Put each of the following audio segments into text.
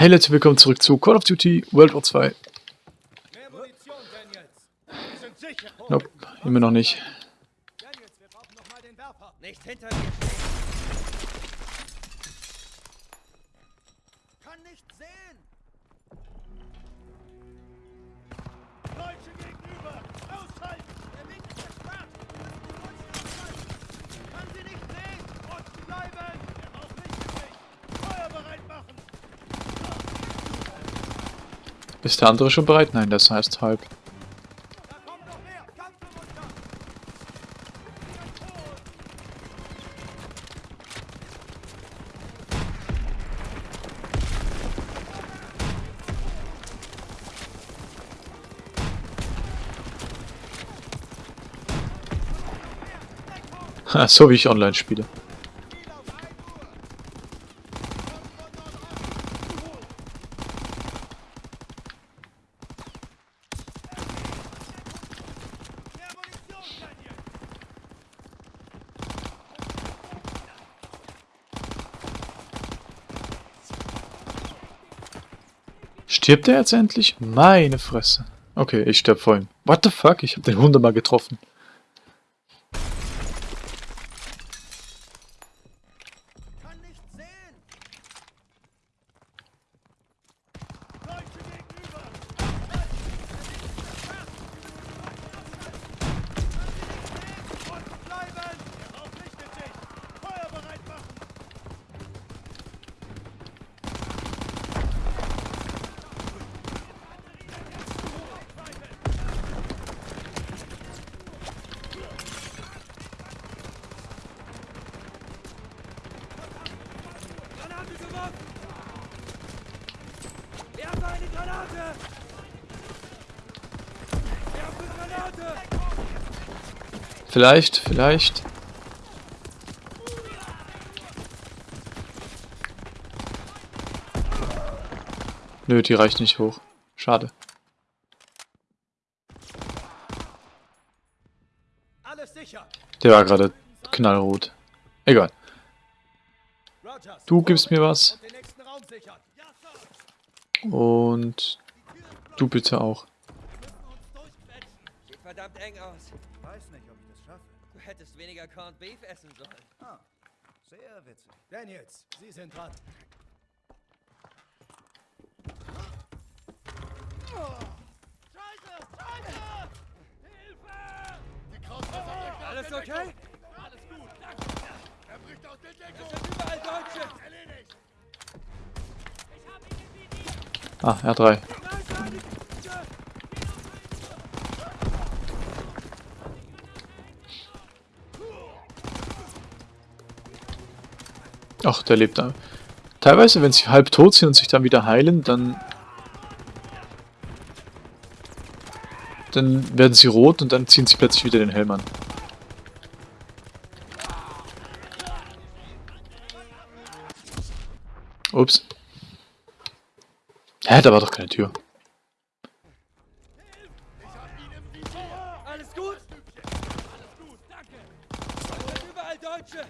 Hey Leute, willkommen zurück zu Call of Duty World War 2. Mehr Munition, Daniels. Wir sind sicher. Nope, immer noch nicht. Daniels, wir brauchen noch den Werfer. Nicht hinter mir Ist der andere schon bereit? Nein, das heißt halb. So wie ich online spiele. Ziel auf 1 Uhr. Mehr Munition, Daniel. Stirbt er jetzt endlich? Meine Fresse. Okay, ich sterb vor ihm. What the fuck? Ich hab den wunderbar getroffen. Kann nicht sehen. Deutsche gegenüber. Unten bleiben. Er verpflichtet sich. Feuer bereit machen. Granate geworfen! Werfe eine Granate! Werfe Granate! Vielleicht, vielleicht. Nö, die reicht nicht hoch. Schade. Alles sicher. Der war gerade knallrot. Egal. Du gibst mir was. Und du bitte auch. Sieht verdammt eng aus. Weniger Corned Beef essen sollen. Ah, sehr witzig. Daniels, Sie sind dran. Scheiße! Scheiße! Hilfe! Die Krautfasser Alles okay? Alles gut, danke. Er bricht aus der Deckung. Es sind überall Deutsche! Erledigt. Ah, R3. Ach, der lebt da. Teilweise, wenn sie halb tot sind und sich dann wieder heilen, dann... Dann werden sie rot und dann ziehen sie plötzlich wieder den Helm an. Ups. Hä, da war doch keine Tür. Alles gut? Alles gut, danke! Überall Deutsche!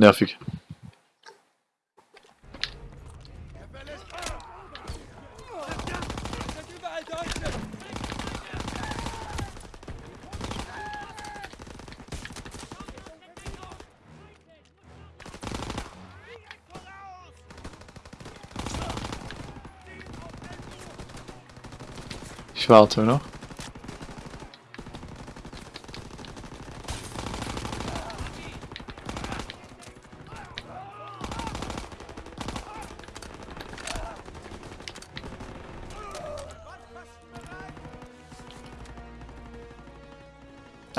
Nervig. Es sind überall Deutsche! Ich warte noch.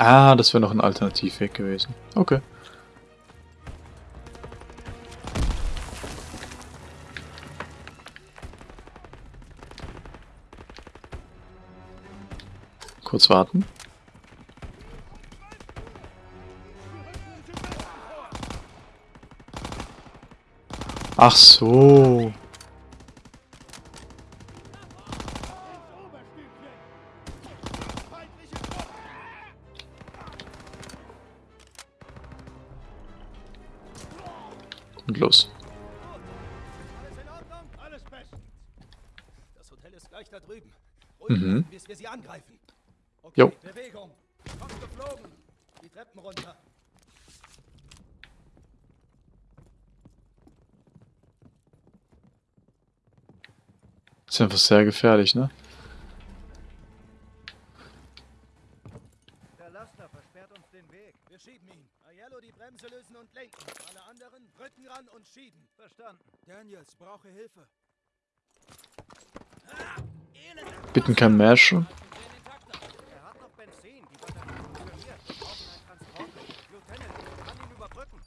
Ah, das wäre noch ein Alternativweg gewesen. Okay. Kurz warten. Ach so. Da drüben. Mhm. bis wir sie angreifen. Okay, Jo. Bewegung. Kommt geflogen. Die Treppen runter. Ist einfach sehr gefährlich, ne? Der Laster versperrt uns den Weg. Wir schieben ihn. Aiello die Bremse lösen und lenken. Alle anderen Rücken ran und schieben. Verstanden. Daniels, brauche Hilfe. Bitten kein Marshall. Er hat noch Benzin. Die Batterie funktioniert. Wir brauchen einen Transporter. Lieutenant, ich kann ihn überbrücken.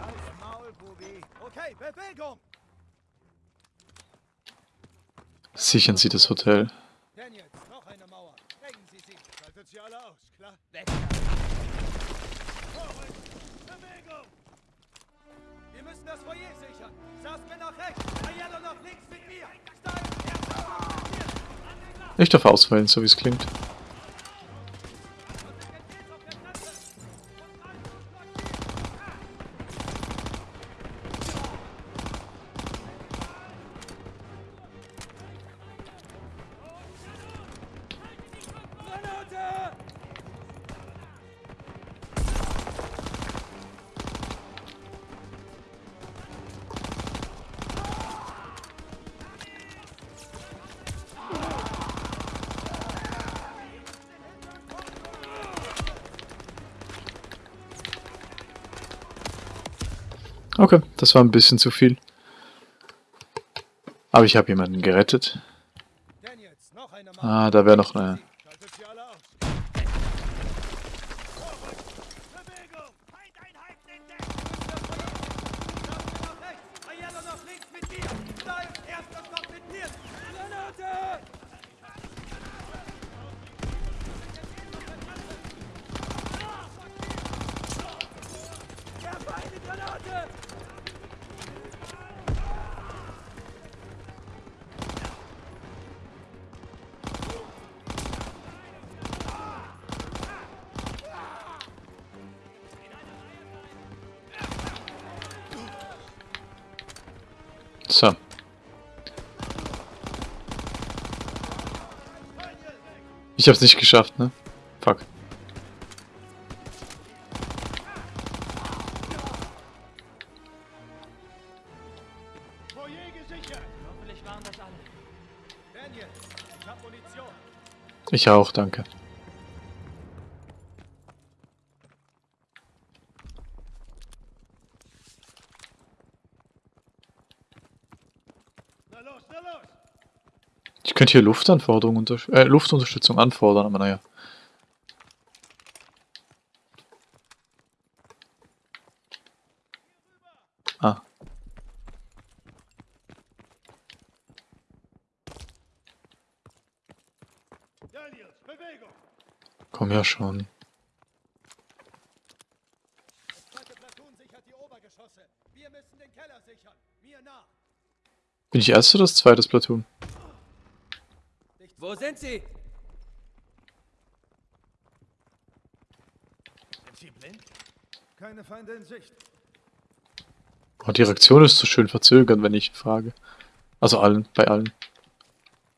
Als Maul, Bubi. Okay, Bewegung. Sichern Sie das Hotel. Daniels, noch eine Mauer. Sprengen Sie sie. Schaltet sie alle aus, klar? Weg. Wir müssen das Foyer sichern. Saskia nach rechts. Aiello nach links mit mir. Stein. Ich darf auswählen, so wie es klingt. Okay, das war ein bisschen zu viel. Aber ich habe jemanden gerettet. Ah, da wäre noch eine. Ich hab's nicht geschafft, ne? Fuck. Ich auch, danke. Na los, na los! Ich könnte hier Luftanforderungen äh, Luftunterstützung anfordern, aber naja. Ah, komm ja schon. Zweite. Bin ich erst oder das zweites Platoon? Wo sind sie? Sind sie blind? Keine Feinde in Sicht. Oh, die Reaktion ist so schön verzögert, wenn ich frage. Also allen, bei allen.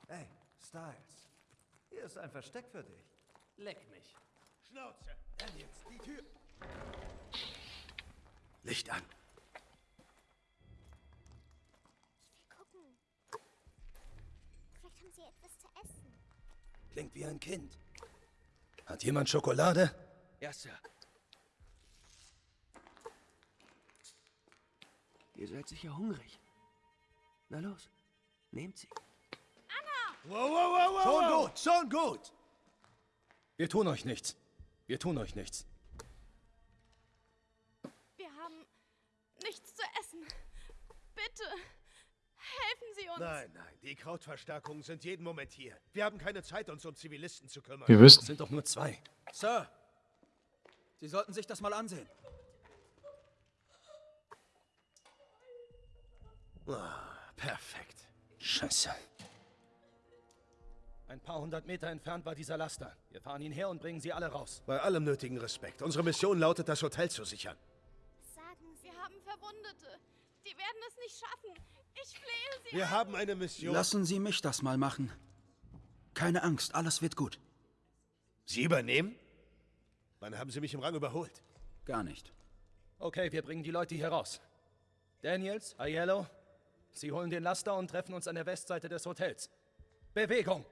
Hey, Styles. Hier ist ein Versteck für dich. Leck mich. Schnauze! Daniels, die Tür. Licht an. Klingt wie ein Kind. Hat jemand Schokolade? Ja, Sir. Ihr seid sicher hungrig. Na los, nehmt sie. Wow, wow, wow, wow! Schon wow. gut, schon gut. Wir tun euch nichts. Wir tun euch nichts. Wir haben nichts zu essen. Bitte, Helfen Sie uns. Nein, nein, die Krautverstärkungen sind jeden Moment hier. Wir haben keine Zeit, uns um Zivilisten zu kümmern. Wir wissen. sind doch nur zwei. Sir, Sie sollten sich das mal ansehen. Perfekt. Scheiße. Ein paar hundert Meter entfernt war dieser Laster. Wir fahren ihn her und bringen sie alle raus. Bei allem nötigen Respekt. Unsere Mission lautet, das Hotel zu sichern. Sagen Sie. Wir haben Verwundete. Die werden es nicht schaffen. Ich flehe Sie. Wir haben eine Mission. Lassen Sie mich das mal machen. Keine Angst, alles wird gut. Sie übernehmen? Wann haben Sie mich im Rang überholt? Gar nicht. Okay, wir bringen die Leute hier raus. Daniels, Aiello, Sie holen den Laster und treffen uns an der Westseite des Hotels. Bewegung!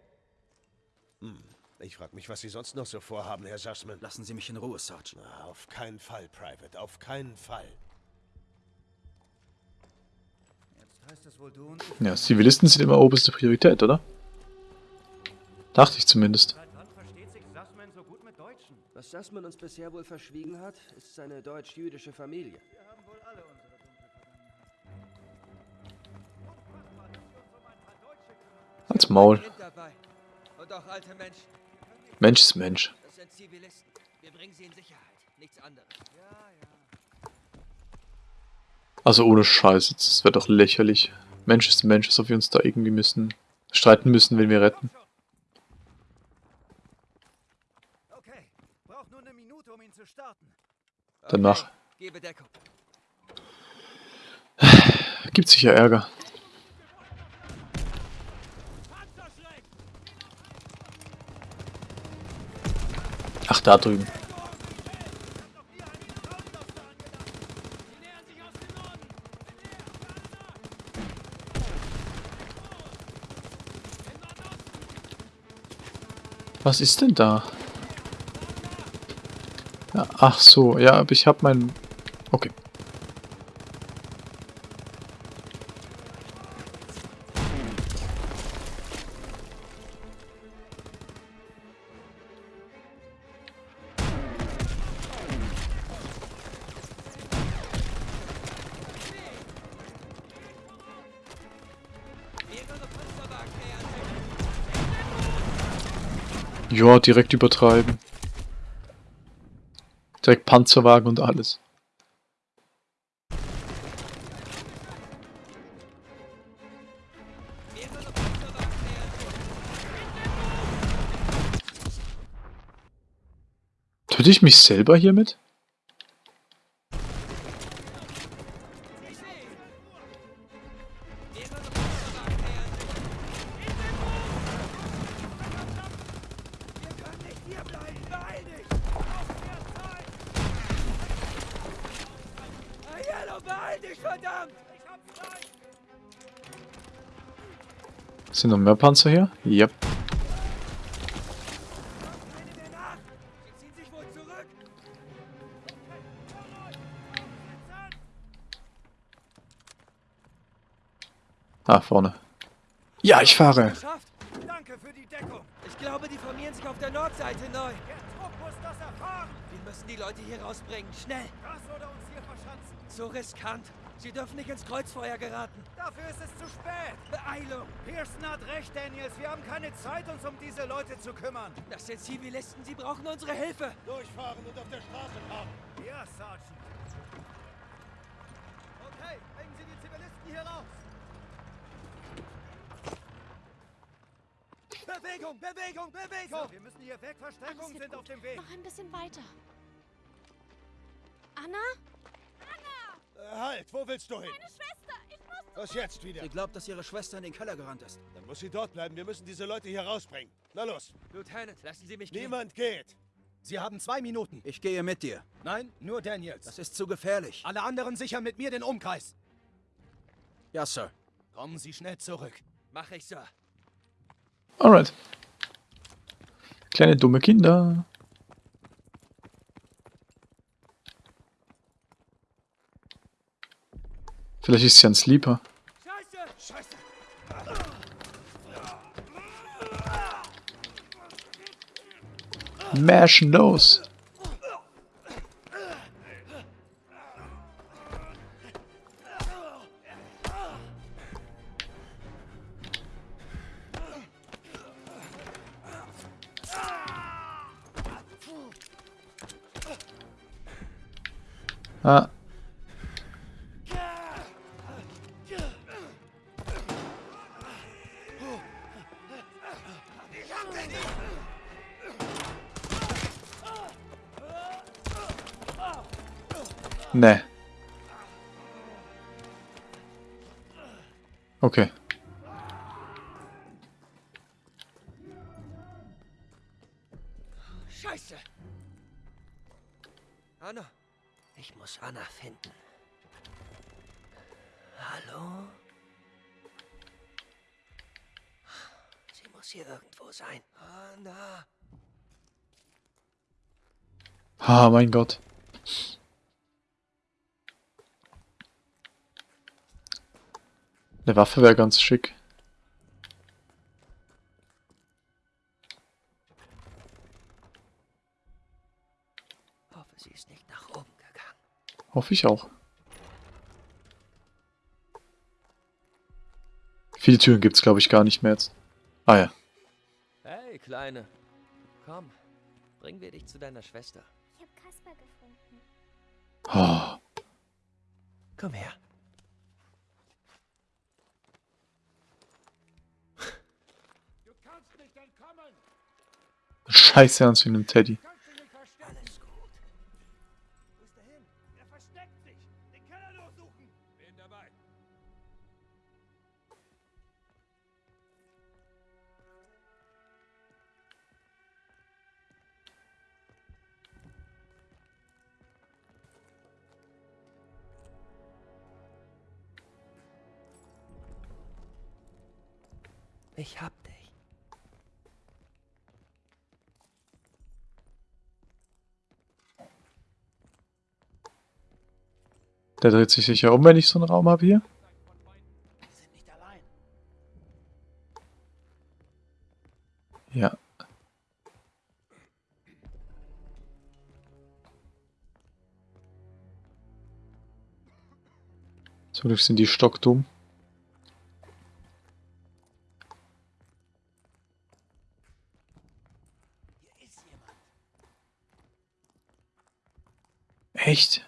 Ich frage mich, was Sie sonst noch so vorhaben, Herr Sussman. Lassen Sie mich in Ruhe, Sergeant. Na, auf keinen Fall, Private. Auf keinen Fall. Ja, Zivilisten sind immer oberste Priorität, oder? Dachte ich zumindest. Seit wann versteht sich Sussman so gut mit Deutschen? Was Sussman uns bisher wohl verschwiegen hat, ist seine deutsch-jüdische Familie. Wir haben wohl alle unsere dunkle Vergangenheit. Als Maul. Mensch ist Mensch. Das sind Zivilisten. Wir bringen sie in Sicherheit. Nichts anderes. Also ohne Scheiß, das wäre doch lächerlich. Mensch ist Mensch, ob wir uns da irgendwie müssen streiten müssen, wenn wir retten. Danach. Gibt sicher Ärger. Ach, da drüben. Was ist denn da? Ach so, ja, aber ich habe mein... Okay. Ja, direkt übertreiben. Direkt Panzerwagen und alles. Töte ich mich selber hiermit? Sind noch mehr Panzer hier? Yep. Ah, vorne. Ja, ich fahre. Danke für die Deckung. Ich glaube, die formieren sich auf der Nordseite neu. Der Trupp muss das erfahren. Wir müssen die Leute hier rausbringen. Schnell. Das oder uns hier verschanzen. So riskant. Sie dürfen nicht ins Kreuzfeuer geraten. Dafür ist es zu spät. Beeilung. Pearson hat recht, Daniels. Wir haben keine Zeit, uns um diese Leute zu kümmern. Das sind Zivilisten. Sie brauchen unsere Hilfe. Durchfahren und auf der Straße parken. Ja, Sergeant. Okay, bringen Sie die Zivilisten hier raus! Bewegung, Bewegung, Bewegung! Wir müssen hier weg. Verstärkungen sind gut. auf dem Weg. Noch ein bisschen weiter. Anna? Äh, halt, wo willst du hin? Meine Schwester! Was jetzt wieder? Sie glaubt, dass ihre Schwester in den Keller gerannt ist. Dann muss sie dort bleiben. Wir müssen diese Leute hier rausbringen. Na los. Lieutenant, lassen Sie mich gehen. Niemand geht. Sie haben zwei Minuten. Ich gehe mit dir. Nein, nur Daniels. Das ist zu gefährlich. Alle anderen sichern mit mir den Umkreis. Ja, Sir. Kommen Sie schnell zurück. Mach ich, Sir. Alright. Kleine dumme Kinder. Vielleicht ist sie ein Sleeper. Mashen los! Ah, Okay. Scheiße! Anna, ich muss Anna finden. Hallo? Sie muss hier irgendwo sein. Anna! Ah, mein Gott. Eine Waffe wäre ganz schick. Hoffe, sie ist nicht nach oben gegangen. Hoffe ich auch. Viele Türen gibt's glaube ich gar nicht mehr jetzt. Ah ja. Hey, Kleine. Komm, bringen wir dich zu deiner Schwester. Ich habe Kasper gefunden. Oh, Komm her. Scheiße ernst wie einem Teddy. Der dreht sich sicher um, wenn ich so einen Raum habe hier. Ja. Zum Glück sind die stockdumm. Echt?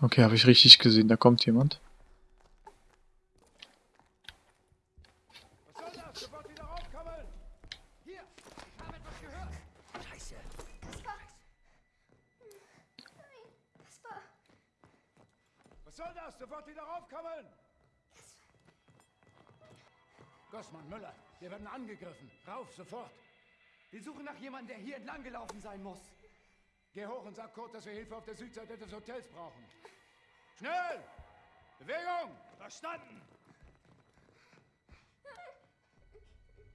Okay, habe ich richtig gesehen. Da kommt jemand. Was soll das? Sofort wieder raufkommen! Hier! Ich habe etwas gehört! Scheiße. Was soll das? Sofort wieder raufkommen! Gossmann, Müller, wir werden angegriffen. Rauf, sofort! Wir suchen nach jemandem, der hier entlang gelaufen sein muss. Geh hoch und sag Kurt, dass wir Hilfe auf der Südseite des Hotels brauchen. Schnell! Bewegung! Verstanden!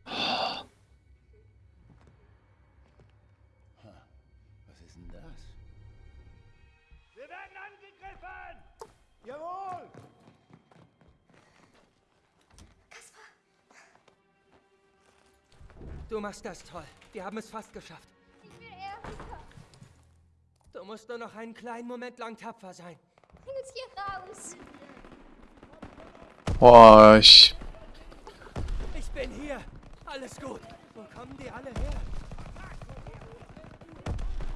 Was ist denn das? Wir werden angegriffen! Jawohl! Du machst das toll. Wir haben es fast geschafft. Du musst nur noch einen kleinen Moment lang tapfer sein. Bring uns hier raus. Boah, ich... Ich bin hier. Alles gut. Wo kommen die alle her?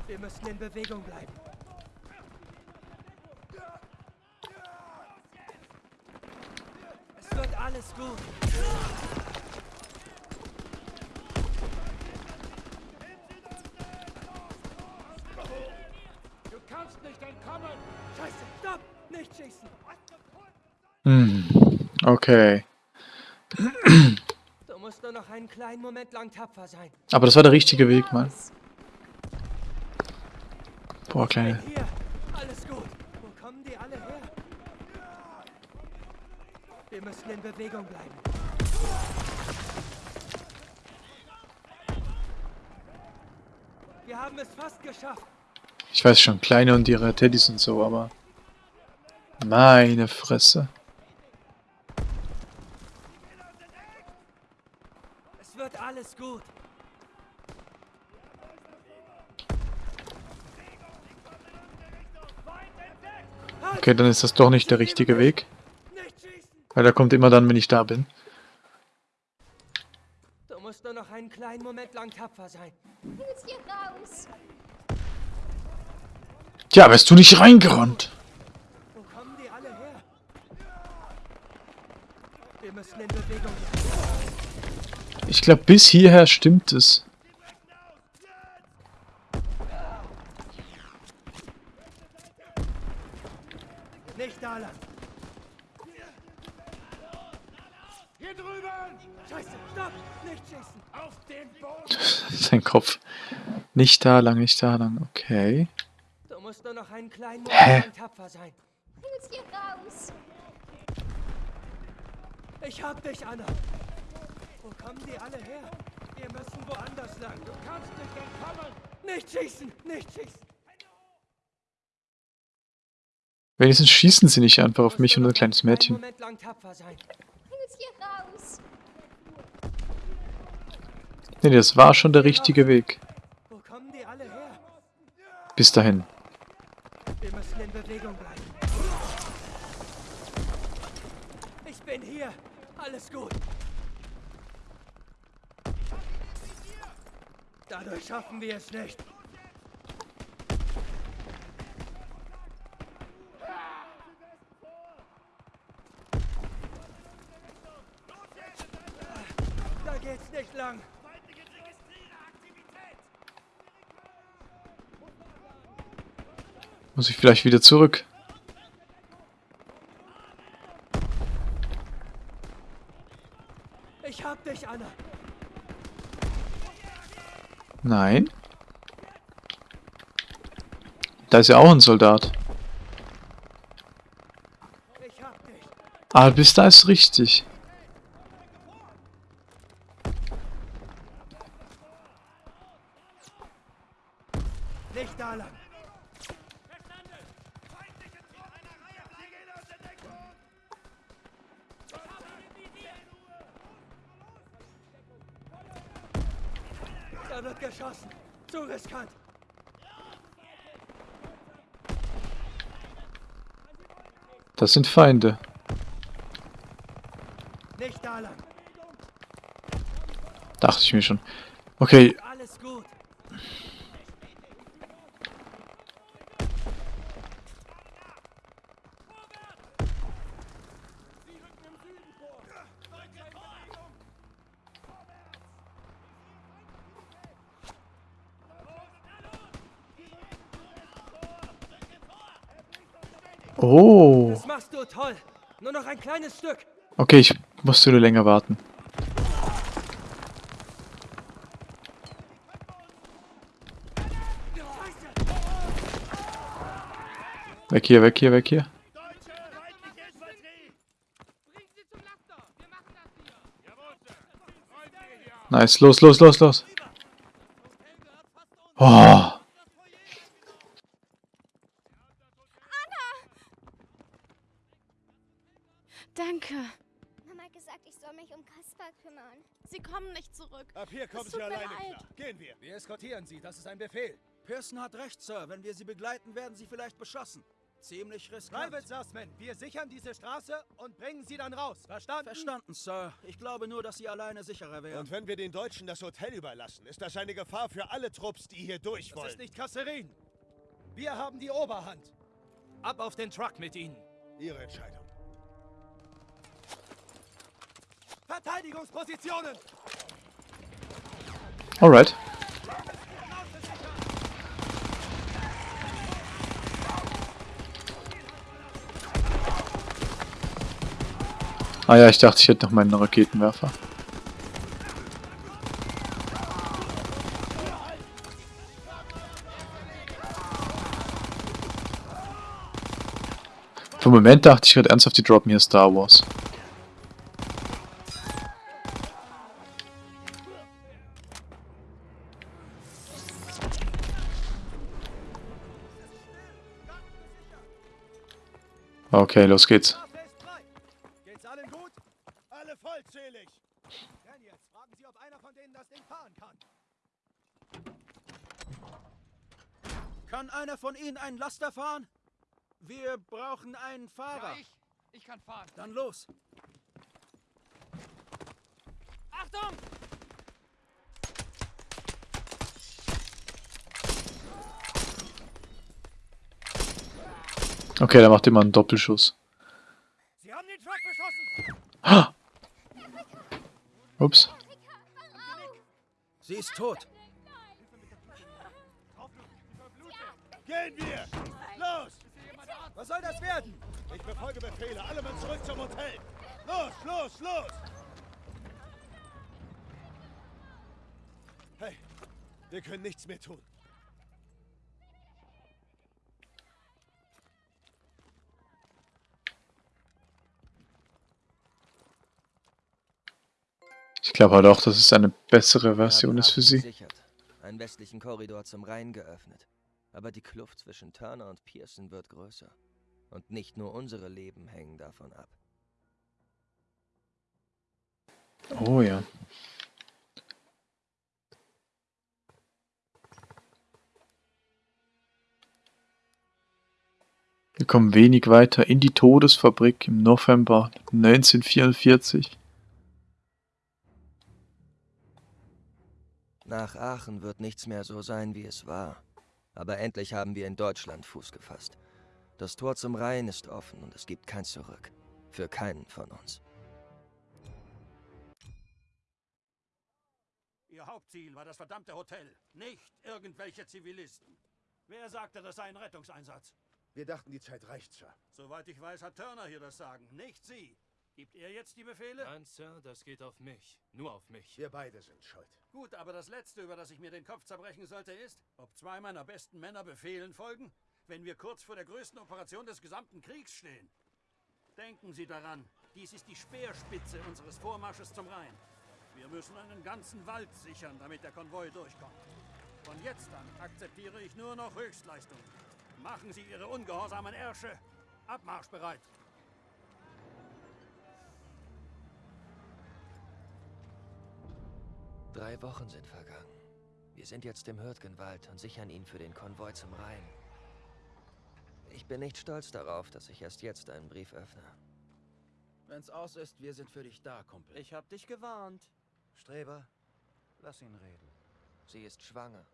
Wir müssen in Bewegung bleiben. Es wird alles gut. Du kannst nicht entkommen! Scheiße, stopp! Nicht schießen! Hm. Okay. Du musst nur noch einen kleinen Moment lang tapfer sein. Aber das war der richtige Weg, Mann. Boah, kleine... Alles gut. Wo kommen die alle her? Wir müssen in Bewegung bleiben. Wir haben es fast geschafft. Ich weiß schon, kleine und ihre Teddys und so, aber... Meine Fresse. Es wird alles gut. Okay, dann ist das doch nicht der richtige Weg. Weil er kommt immer dann, wenn ich da bin. Du musst nur noch einen kleinen Moment lang tapfer sein. Willst hier raus? Ja, wärst du nicht reingerannt? Wo kommen die alle her? Wir müssen in Bewegung. Ich glaube, bis hierher stimmt es. Nicht da lang! Hier drüben! Scheiße, stopp! Nicht schießen! Auf den Boden! Sein Kopf. Nicht da lang, nicht da lang. Okay. Musst nur noch einen kleinen? Moment lang tapfer sein. Jetzt hier raus. Ich hab dich, Anna. Wo kommen die alle her? Wir müssen woanders lang. Du Kannst nicht entkommen! nicht schießen! Nicht schießen! Wenigstens schießen sie nicht einfach auf mich und ein kleines Mädchen. Nee, das war schon der richtige Weg. Wo kommen die alle her? Bis dahin. Bewegung bleiben. Ich bin hier. Alles gut. Dadurch schaffen wir es nicht. Da geht's nicht lang. Muss ich vielleicht wieder zurück? Ich hab dich, Anna. Nein. Da ist ja auch ein Soldat. Ah, bis da ist richtig. Das sind Feinde. Dachte ich mir schon. Okay, Alles gut. Oh. Das machst du toll. Nur noch ein kleines Stück. Okay, ich musste nur länger warten. Weg hier, weg hier, weg hier. Nice, los, los, los, los. Oh. Eskortieren sie, das ist ein Befehl. Pearson hat recht, Sir. Wenn wir sie begleiten, werden sie vielleicht beschossen. Ziemlich riskant. Private Sussman, wir sichern diese Straße und bringen sie dann raus. Verstanden? Verstanden, Sir. Ich glaube nur, dass sie alleine sicherer wären. Und wenn wir den Deutschen das Hotel überlassen, ist das eine Gefahr für alle Trupps, die hier durch Das wollen. ist nicht Kasserin. Wir haben die Oberhand. Ab auf den Truck mit ihnen. Ihre Entscheidung. Verteidigungspositionen! Alright. Ah ja, ich dachte, ich hätte noch meinen Raketenwerfer. Für einen Moment dachte ich gerade ernsthaft, die droppen hier Star Wars. Okay, los geht's. Straße ist frei. Geht's allen gut? Alle vollzählig! Daniels, fragen Sie, ob einer von denen das Ding fahren kann. Kann einer von Ihnen einen Laster fahren? Wir brauchen einen Fahrer. Ja, ich. Ich kann fahren. Dann los. Achtung! Okay, der macht immer einen Doppelschuss. Sie haben den Truck beschossen! Ah! Ups. Sie ist tot. Gehen wir! Was soll das werden? Ich befolge Befehle. Alle Mann zurück zum Hotel. Los, los, los! Hey, wir können nichts mehr tun. Ich glaube halt auch, dass es eine bessere Version ist für sie. gesichert, einen westlichen Korridor zum Rhein geöffnet. Aber die Kluft zwischen Turner und Pearson wird größer. Und nicht nur unsere Leben hängen davon ab. Oh ja. Wir kommen wenig weiter in die Todesfabrik im November 1944. Nach Aachen wird nichts mehr so sein, wie es war. Aber endlich haben wir in Deutschland Fuß gefasst. Das Tor zum Rhein ist offen und es gibt kein Zurück. Für keinen von uns. Ihr Hauptziel war das verdammte Hotel, nicht irgendwelche Zivilisten. Wer sagte, das sei ein Rettungseinsatz? Wir dachten, die Zeit reicht, Sir. Soweit ich weiß, hat Turner hier das Sagen, nicht Sie. Gibt er jetzt die Befehle? Nein, Sir, das geht auf mich. Nur auf mich. Wir beide sind schuld. Gut, aber das Letzte, über das ich mir den Kopf zerbrechen sollte, ist, ob zwei meiner besten Männer Befehlen folgen, wenn wir kurz vor der größten Operation des gesamten Kriegs stehen. Denken Sie daran, dies ist die Speerspitze unseres Vormarsches zum Rhein. Wir müssen einen ganzen Wald sichern, damit der Konvoi durchkommt. Von jetzt an akzeptiere ich nur noch Höchstleistungen. Machen Sie Ihre ungehorsamen Ärsche abmarschbereit. Drei Wochen sind vergangen. Wir sind jetzt im Hürtgenwald und sichern ihn für den Konvoi zum Rhein. Ich bin nicht stolz darauf, dass ich erst jetzt einen Brief öffne. Wenn's aus ist, wir sind für dich da, Kumpel. Ich hab dich gewarnt. Streber, lass ihn reden. Sie ist schwanger.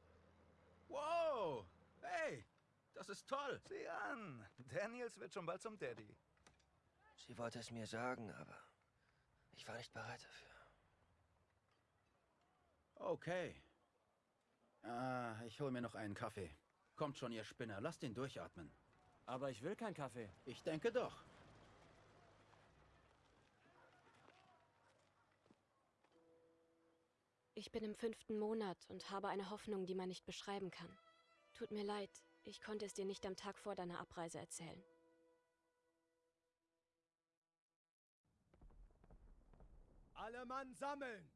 Wow! Hey, das ist toll. Sieh an. Daniels wird schon bald zum Daddy. Sie wollte es mir sagen, aber ich war nicht bereit dafür. Okay. Ah, ich hol mir noch einen Kaffee. Kommt schon, ihr Spinner. Lasst ihn durchatmen. Aber ich will keinen Kaffee. Ich denke doch. Ich bin im fünften Monat und habe eine Hoffnung, die man nicht beschreiben kann. Tut mir leid, ich konnte es dir nicht am Tag vor deiner Abreise erzählen. Alle Mann sammeln!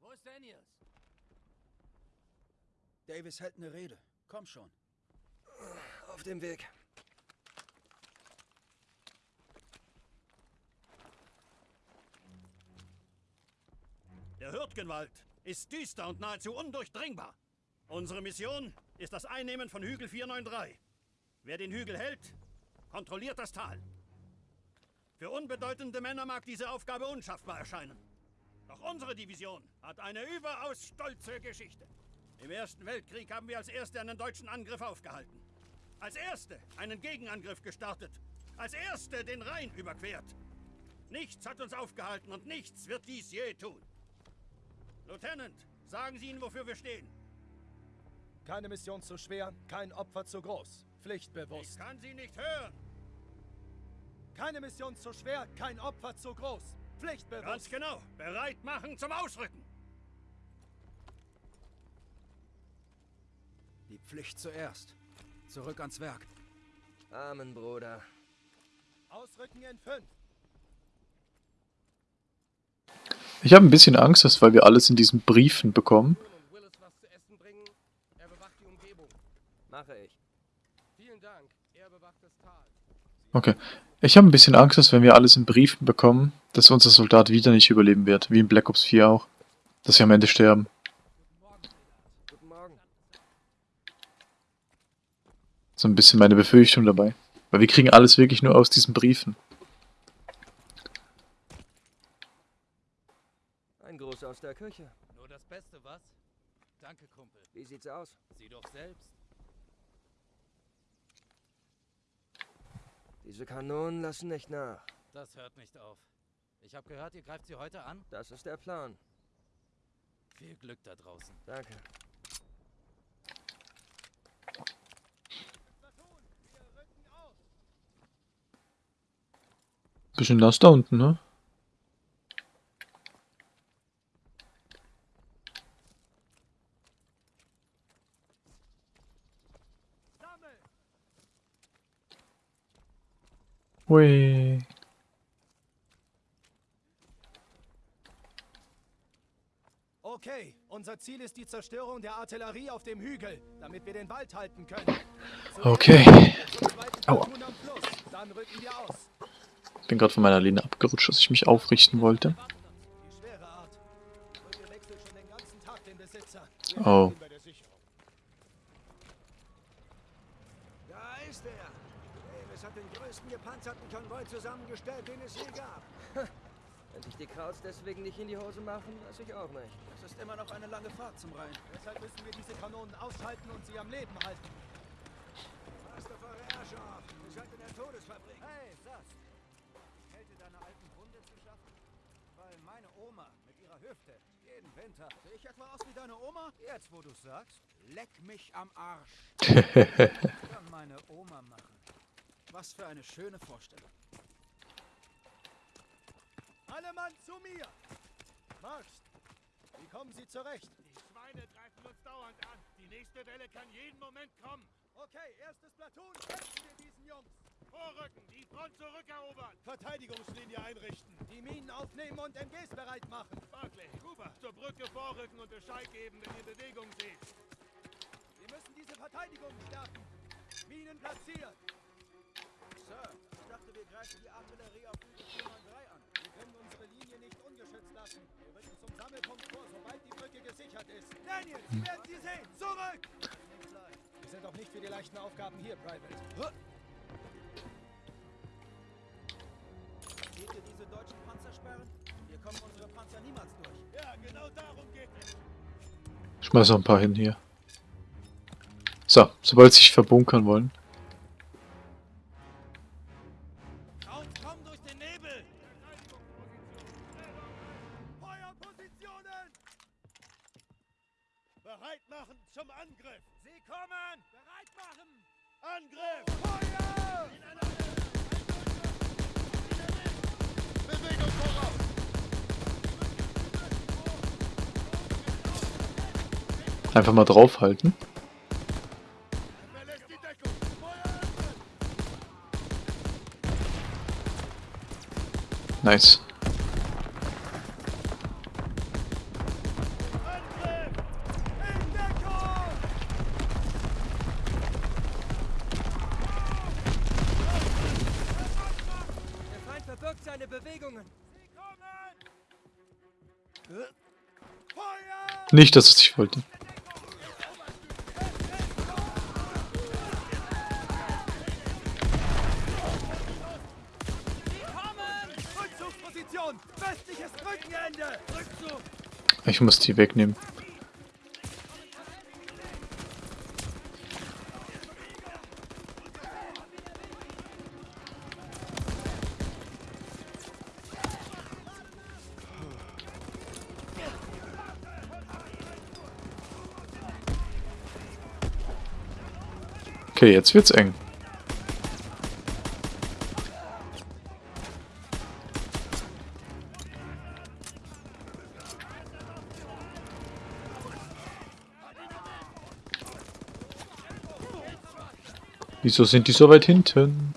Wo ist Daniels? Davis hält eine Rede. Komm schon. Auf dem Weg. Der Hürtgenwald ist düster und nahezu undurchdringbar. Unsere Mission ist das Einnehmen von Hügel 493. Wer den Hügel hält, kontrolliert das Tal. Für unbedeutende Männer mag diese Aufgabe unschaffbar erscheinen. Doch unsere Division hat eine überaus stolze Geschichte. Im Ersten Weltkrieg haben wir als Erste einen deutschen Angriff aufgehalten. Als Erste einen Gegenangriff gestartet. Als Erste den Rhein überquert. Nichts hat uns aufgehalten und nichts wird dies je tun. Lieutenant, sagen Sie ihnen, wofür wir stehen. Keine Mission zu schwer, kein Opfer zu groß. Ich Pflichtbewusst. kann Sie nicht hören. Keine Mission zu schwer, kein Opfer zu groß. Ganz Pflichtbewusst. genau. Bereit machen zum Ausrücken. Die Pflicht zuerst. Zurück ans Werk. Amen, Bruder. Ausrücken in fünf. Ich habe ein bisschen Angst, dass weil wir alles in diesen Briefen bekommen. Okay. Ich habe ein bisschen Angst, dass wenn wir alles in Briefen bekommen, dass unser Soldat wieder nicht überleben wird. Wie in Black Ops 4 auch. Dass wir am Ende sterben. So ein bisschen meine Befürchtung dabei. Weil wir kriegen alles wirklich nur aus diesen Briefen. Ein Gruß aus der Küche. Nur das Beste, was? Danke, Kumpel. Wie sieht's aus? Sieh doch selbst. Diese Kanonen lassen nicht nach. Das hört nicht auf. Ich habe gehört, ihr greift sie heute an. Das ist der Plan. Viel Glück da draußen. Danke. Bisschen nass da unten, ne? Hui. Okay, unser Ziel ist die Zerstörung der Artillerie auf dem Hügel, damit wir den Wald halten können. Okay. Zum zweiten Aua. Bin gerade von meiner Lehne abgerutscht, dass ich mich aufrichten wollte. Die schwere Art. Brücke wechselt schon den ganzen Tag den Besitzer. Oh. Da ist er. Davis hat den größten Konvoi zusammengestellt, den es je gab. Wenn sich die Krauts deswegen nicht in die Hose machen, weiß ich auch nicht. Es ist immer noch eine lange Fahrt zum Rhein. Deshalb müssen wir diese Kanonen ausschalten und sie am Leben halten. Master Herrschaft, ihr seid in der Todesfabrik. Hey, Sass. Kälte deiner alten Wunde zu schaffen? Weil meine Oma mit ihrer Hüfte jeden Winter... Sehe ich etwa aus wie deine Oma? Jetzt, wo du sagst, leck mich am Arsch. Kann meine Oma machen. Was für eine schöne Vorstellung. Alle Mann zu mir! Marsch! Wie kommen Sie zurecht? Die Schweine greifen uns dauernd an. Die nächste Welle kann jeden Moment kommen. Okay, erstes Platoon, kämpfen wir diesen Jungs! Vorrücken, die Front zurückerobern. Verteidigungslinie einrichten. Die Minen aufnehmen und MGs bereit machen. Barclay, Cooper, zur Brücke vorrücken und Bescheid geben, wenn ihr Bewegung seht. Wir müssen diese Verteidigung stärken. Minen platziert. Sir, ich dachte, wir greifen die Artillerie auf Hügel 493 an. Wir können unsere Linie nicht ungeschützt lassen. Wir rücken zum Sammelpunkt vor, sobald die Brücke gesichert ist. Daniel, Sie werden sie sehen. Zurück! Wir sind doch nicht für die leichten Aufgaben hier, Private. Seht ihr diese deutschen Panzersperren? Hier kommen unsere Panzer niemals durch. Ja, genau darum geht es. Schmeiß noch ein paar hin hier. So, sobald sie sich verbunkern wollen. Einfach mal draufhalten. Nice. Nicht, dass es ich wollte. Ich muss die wegnehmen. Okay, jetzt wird's eng. Wieso sind die so weit hinten?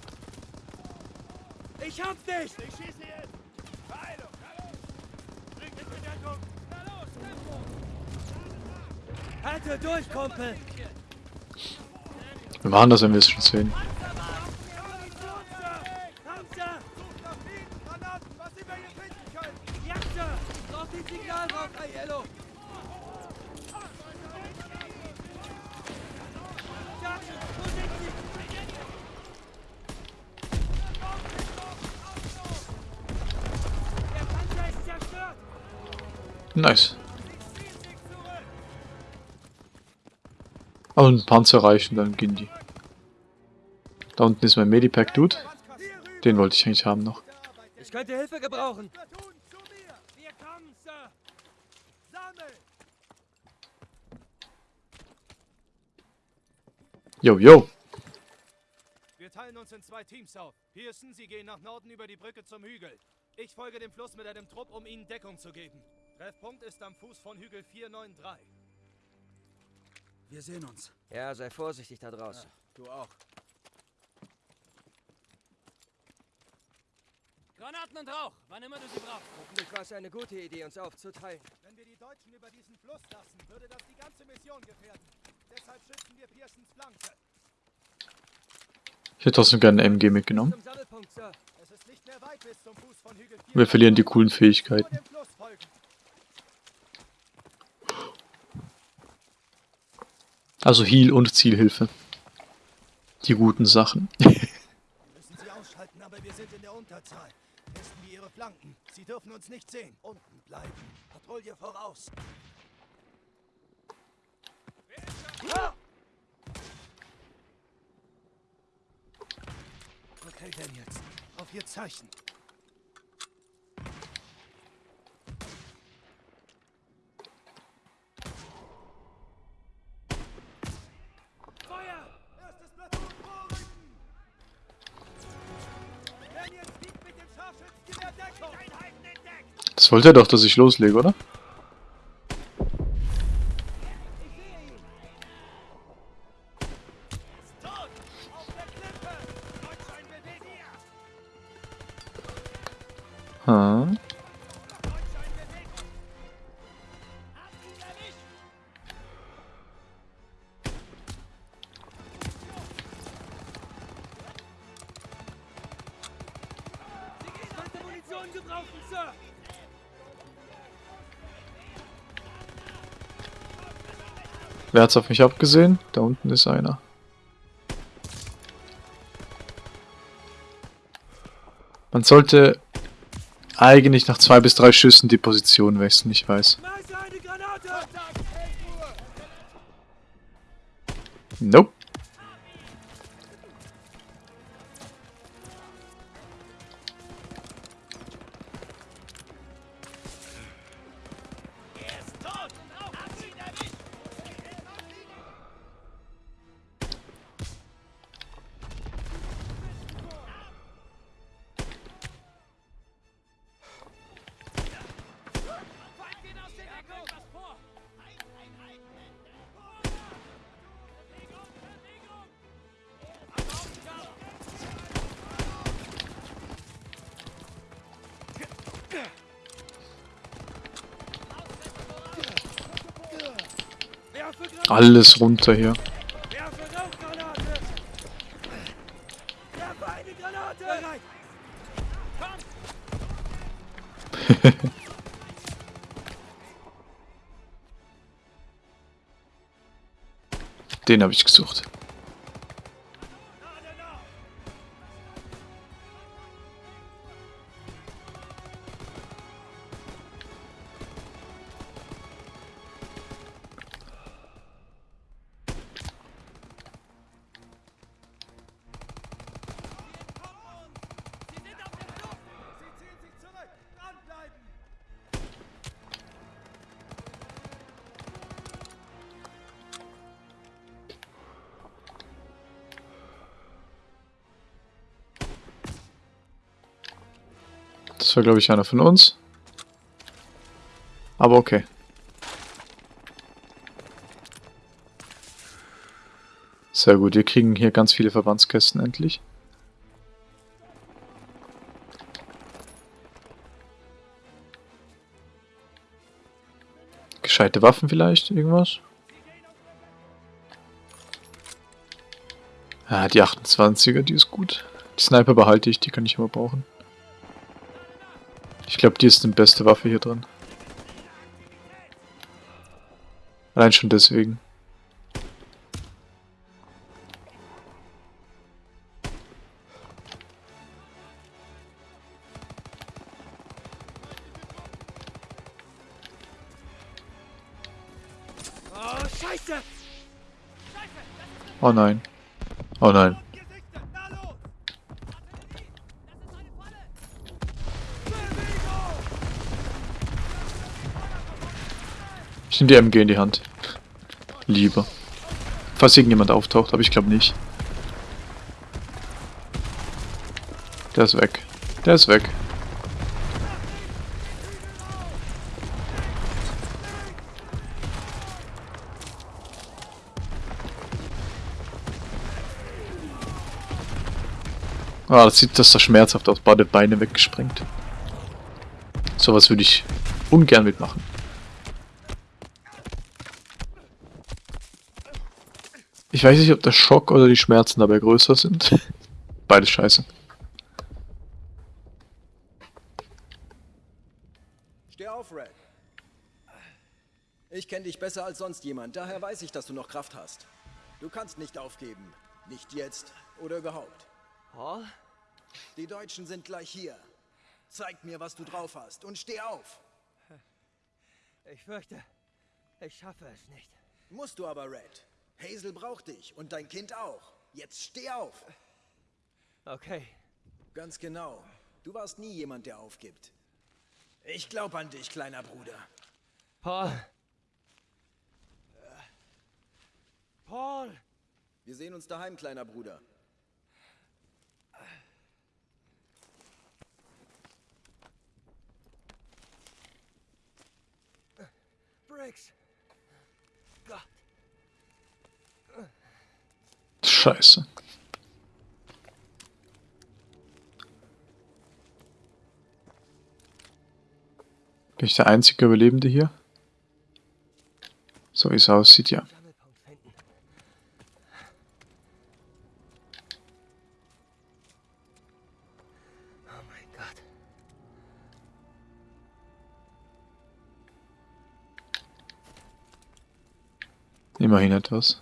Ich hab dich! Ich schieße jetzt. Verheilung. Bringt mich in Deckung. Halte durch, Kumpel! Wir machen das, wenn wir es schon sehen. Aber ein Panzer reichen, dann gehen die. Da unten ist mein Medipack-Dude. Den wollte ich eigentlich haben noch. Ich könnte Hilfe gebrauchen. Yo, yo. Wir teilen uns in zwei Teams auf. Pearson, Sie gehen nach Norden über die Brücke zum Hügel. Ich folge dem Fluss mit einem Trupp, um Ihnen Deckung zu geben. Treffpunkt ist am Fuß von Hügel 493. Wir sehen uns. Ja, sei vorsichtig da draußen. Du auch. Granaten und Rauch, wann immer du sie brauchst. Hoffentlich war es eine gute Idee, uns aufzuteilen. Wenn wir die Deutschen über diesen Fluss lassen, würde das die ganze Mission gefährden. Deshalb schützen wir Pearsons Flanke. Ich hätte trotzdem gerne eine MG mitgenommen. Zum Sammelpunkt, Sir. Es ist nicht mehr weit bis zum Fuß von Hügel 493. Wir verlieren die coolen Fähigkeiten. Nur dem Fluss folgen. Also Heal und Zielhilfe. Die guten Sachen. Müssen sie ausschalten, aber wir sind in der Unterzahl. Testen wir ihre Flanken. Sie dürfen uns nicht sehen. Unten bleiben. Patrouille voraus. Okay, Daniels. Auf Ihr Zeichen. Wollte er doch, dass ich loslege, oder? Wer hat's auf mich abgesehen? Da unten ist einer. Man sollte eigentlich nach zwei bis drei Schüssen die Position wechseln, ich weiß. Nope. Alles runter hier. Den habe ich gesucht. War, glaube ich, einer von uns. Aber okay. Sehr gut, wir kriegen hier ganz viele Verbandskästen endlich. Gescheite Waffen vielleicht, irgendwas? Ja, die 28er, die ist gut. Die Sniper behalte ich, die kann ich immer brauchen. Ich glaube, die ist die beste Waffe hier drin. Allein schon deswegen. Oh, oh nein. Oh nein. Nehme die MG in die Hand. Lieber. Falls irgendjemand auftaucht, aber ich glaube nicht. Der ist weg. Der ist weg. Ah, das sieht das so schmerzhaft aus. Beide Beine weggesprengt. Sowas würde ich ungern mitmachen. Ich weiß nicht, ob der Schock oder die Schmerzen dabei größer sind. Beides scheiße. Steh auf, Red. Ich kenne dich besser als sonst jemand, daher weiß ich, dass du noch Kraft hast. Du kannst nicht aufgeben. Nicht jetzt oder überhaupt. Paul? Die Deutschen sind gleich hier. Zeig mir, was du drauf hast und steh auf. Ich fürchte, ich schaffe es nicht. Musst du aber, Red. Hazel braucht dich und dein Kind auch. Jetzt steh auf. Okay. Ganz genau. Du warst nie jemand, der aufgibt. Ich glaub an dich, kleiner Bruder. Paul. Paul. Wir sehen uns daheim, kleiner Bruder. Briggs. Scheiße. Bin ich der einzige Überlebende hier? So wie es aussieht, ja. Immerhin etwas.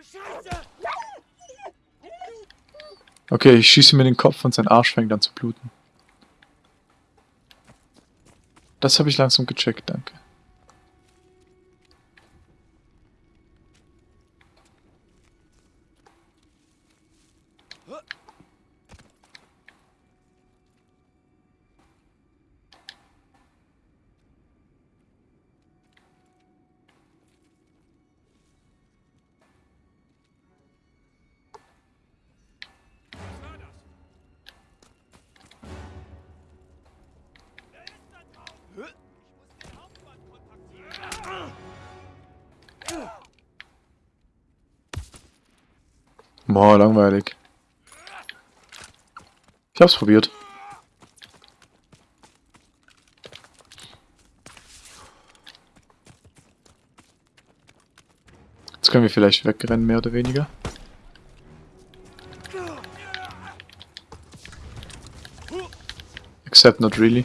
Oh, Scheiße! Okay, ich schieße mir in den Kopf und sein Arsch fängt an zu bluten. Das habe ich langsam gecheckt, danke. Boah, langweilig. Ich hab's probiert. Jetzt können wir vielleicht wegrennen, mehr oder weniger. Except not really.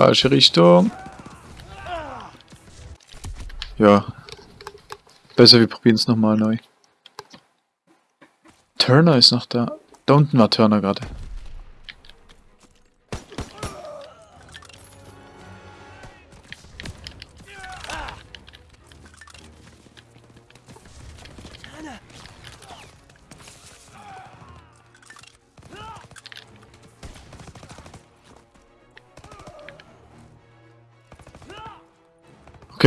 Falsche Richtung. Ja. Besser, wir probieren es nochmal neu. Turner ist noch da. Da unten war Turner gerade.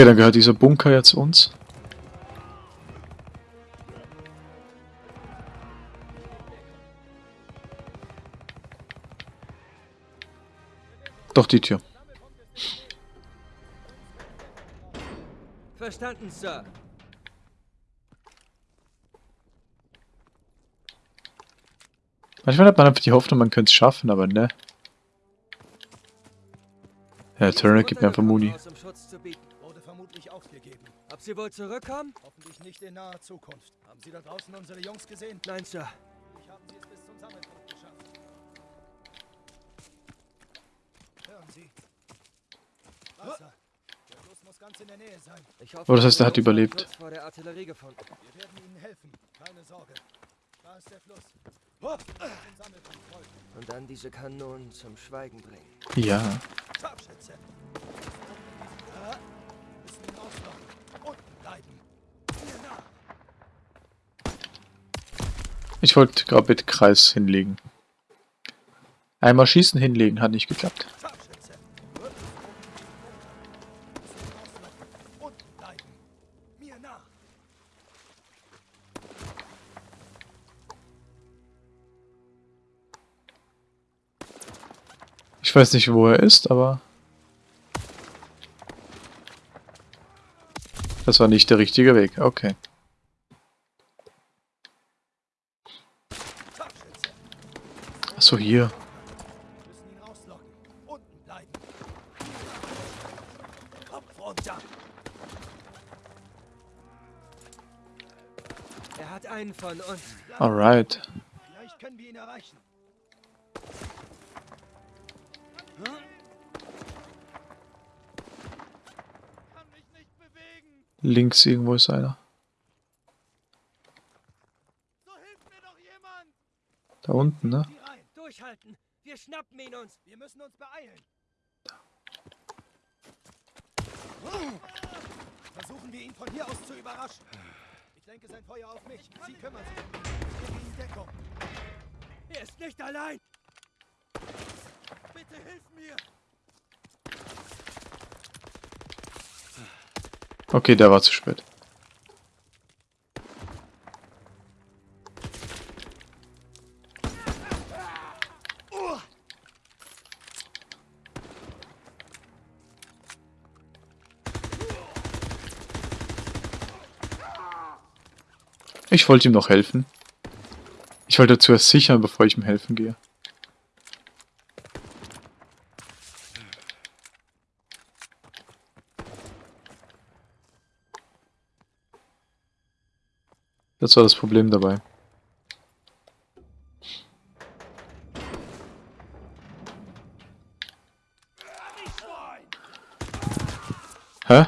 Okay, dann gehört dieser Bunker jetzt uns. Doch die Tür. Verstanden, Sir. Manchmal hat man einfach die Hoffnung, man könnte es schaffen, aber ne. Ja, Turner gibt mir einfach Muni. Wurde vermutlich aufgegeben. Ob sie wohl zurückkommen? Hoffentlich nicht in naher Zukunft. Haben Sie da draußen unsere Jungs gesehen? Nein, Sir. Ich habe sie es bis zum Sammelpunkt geschafft. Hören Sie. Wasser. Der Fluss muss ganz in der Nähe sein. Ich Oh, das heißt, er hat überlebt. Vor der Artillerie gefunden. Wir werden Ihnen helfen. Keine Sorge. Da ist der Fluss. Oh. Und dann diese Kanonen zum Schweigen bringen. Ja. Scharfschütze. Ich wollte gerade mit Kreis hinlegen. Einmal schießen hinlegen, hat nicht geklappt. Ich weiß nicht, wo er ist, aber... Das war nicht der richtige Weg. Okay. Scharfschütze. Achso, hier. Müssen ihn auslocken. Unten bleiben. Kopf runter. Er hat einen von uns. Alright. Vielleicht können wir ihn erreichen. Kann mich nicht bewegen. Links irgendwo ist einer. So hilft mir doch jemand. Da unten, ne? Wir schnappen ihn uns. Wir müssen uns beeilen. Versuchen wir ihn von hier aus zu überraschen. Ich lenke sein Feuer auf mich. Sie kümmern sich gebe ihnen Deckung. Er ist nicht allein. Bitte hilf mir. Okay, der war zu spät. Ich wollte ihm noch helfen. Ich wollte zuerst sichern, bevor ich ihm helfen gehe. Das war das Problem dabei. Hä?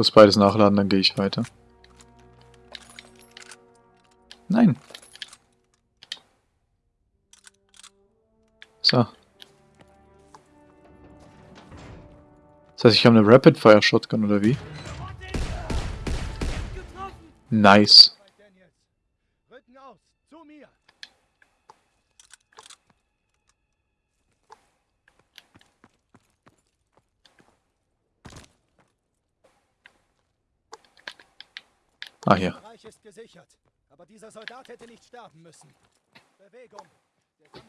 Kurz beides nachladen, dann gehe ich weiter. Nein. So. Das heißt, ich habe eine Rapid Fire Shotgun oder wie? Nice. Bei Daniels. Rücken aus. Zu mir. Ah, hier. Der Bereich ist gesichert. Aber dieser Soldat hätte nicht sterben müssen. Bewegung. Der Sammelpunkt-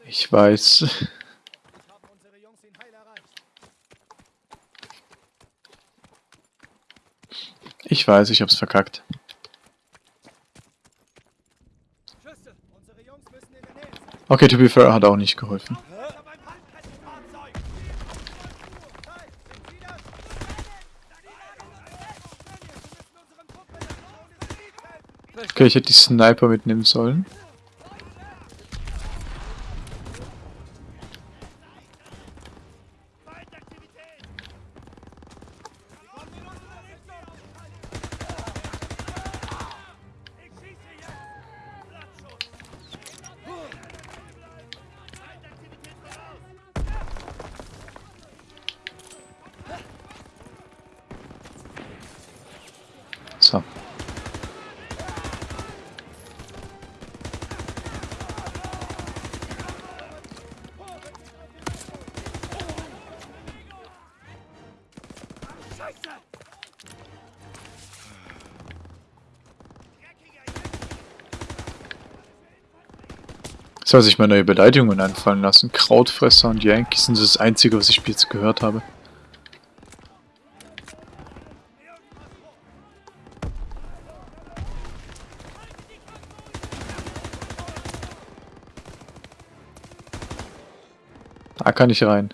Ich weiß. Hoffentlich haben unsere Jungs ihn heil erreicht. Ich weiß, ich hab's verkackt. Okay, to be fair, hat auch nicht geholfen. Ich habe ein Handfestfahrzeug. Nein, sind Sie das? Wir müssen unseren Truppen in der Zone des Gebiets ich hätte die Sniper mitnehmen sollen. Soll sich mal neue Beleidigungen einfallen lassen. Krautfresser und Yankees sind das einzige, was ich jetzt gehört habe. Da kann ich rein.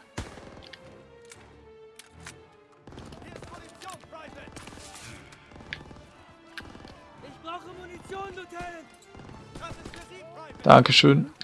Hier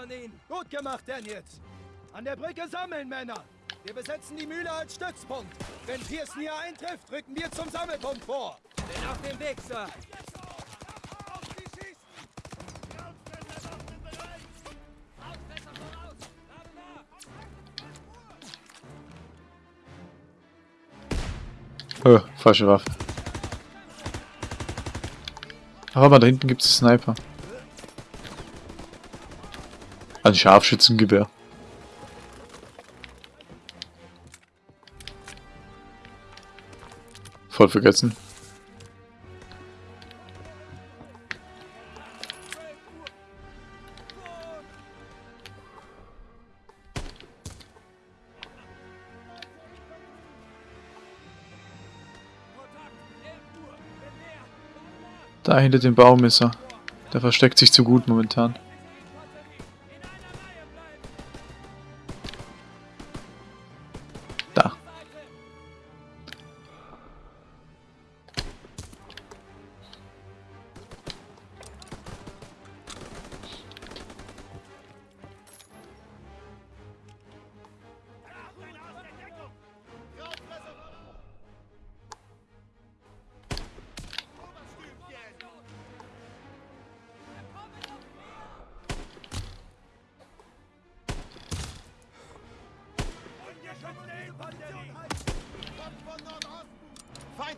von ihnen. Gut gemacht, Daniels. An der Brücke sammeln, Männer. Wir besetzen die Mühle als Stützpunkt. Wenn Pearson hier eintrifft, rücken wir zum Sammelpunkt vor. Bin auf dem Weg, Sir. Oh, falsche Waffe. Aber da hinten gibt es Sniper. Ein Scharfschützengewehr. Voll vergessen. Da hinter dem Baum ist er. Der versteckt sich zu gut momentan.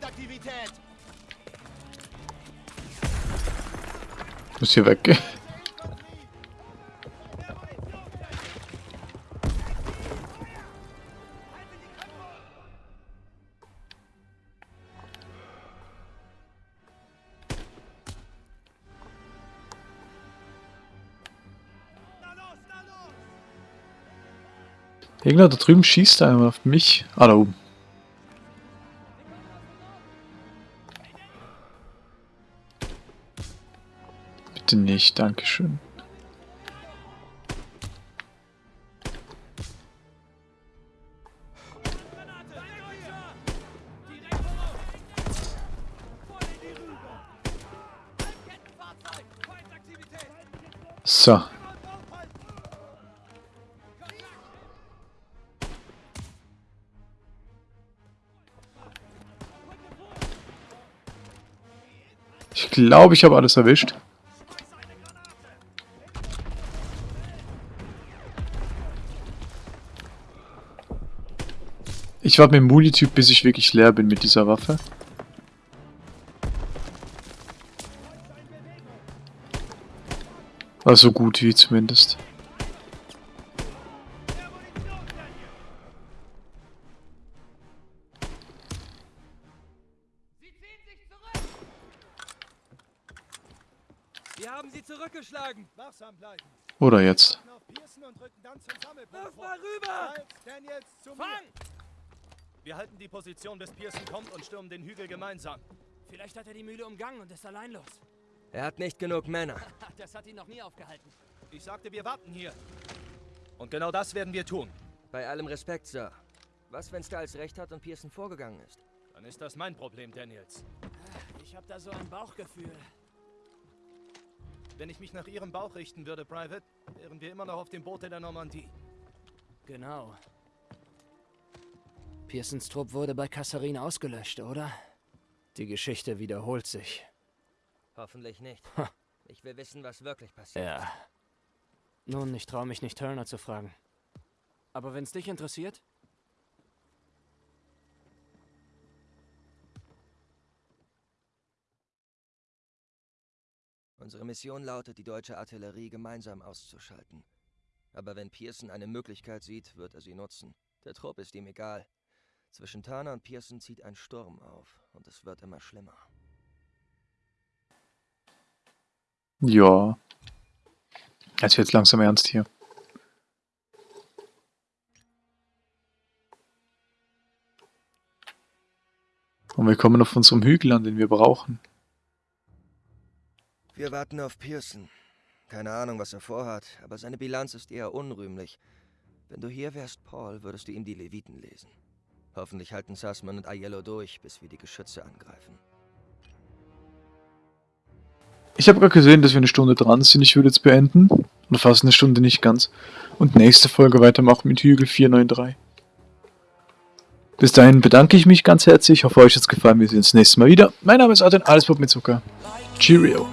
Feindaktivität! Muss hier weggehen. Irgendwer da drüben schießt einmal auf mich. Ah, da oben. Bitte nicht, Dankeschön. So. Ich glaube, ich habe alles erwischt. Ich warte mit dem Muli-Typ, bis ich wirklich leer bin mit dieser Waffe. War so gut wie zumindest. Wir haben sie zurückgeschlagen. Wachsam bleiben. Oder jetzt. Wirf mal rüber! Fang! Wir halten die Position, bis Pearson kommt und stürmen den Hügel gemeinsam. Vielleicht hat er die Mühle umgangen und ist allein los. Er hat nicht genug Männer. Das hat ihn noch nie aufgehalten. Ich sagte, wir warten hier. Und genau das werden wir tun. Bei allem Respekt, Sir. Was, wenn Styles recht hat und Pearson vorgegangen ist? Dann ist das mein Problem, Daniels. Ich habe da so ein Bauchgefühl. Wenn ich mich nach Ihrem Bauch richten würde, Private, wären wir immer noch auf dem Boot in der Normandie. Genau. Pearsons Trupp wurde bei Kasserin ausgelöscht, oder? Die Geschichte wiederholt sich. Hoffentlich nicht. Ha. Ich will wissen, was wirklich passiert Ja. Nun, ich traue mich nicht, Turner zu fragen. Aber wenn es dich interessiert? Unsere Mission lautet, die deutsche Artillerie gemeinsam auszuschalten. Aber wenn Pearson eine Möglichkeit sieht, wird er sie nutzen. Der Trupp ist ihm egal. Zwischen Turner und Pearson zieht ein Sturm auf und es wird immer schlimmer. Ja. Jetzt wird's langsam ernst hier. Und wir kommen auf unserem Hügel an, den wir brauchen. Wir warten auf Pearson. Keine Ahnung, was er vorhat, aber seine Bilanz ist eher unrühmlich. Wenn du hier wärst, Paul, würdest du ihm die Leviten lesen. Hoffentlich halten Sussman und Aiello durch, bis wir die Geschütze angreifen. Ich habe gerade gesehen, dass wir eine Stunde dran sind. Ich würde jetzt beenden. Und fast eine Stunde nicht ganz. Und nächste Folge weitermachen mit Hügel 493. Bis dahin bedanke ich mich ganz herzlich. Ich hoffe, euch hat es gefallen. Wir sehen uns nächstes Mal wieder. Mein Name ist Adrian, alles Pop mit Zucker. Cheerio.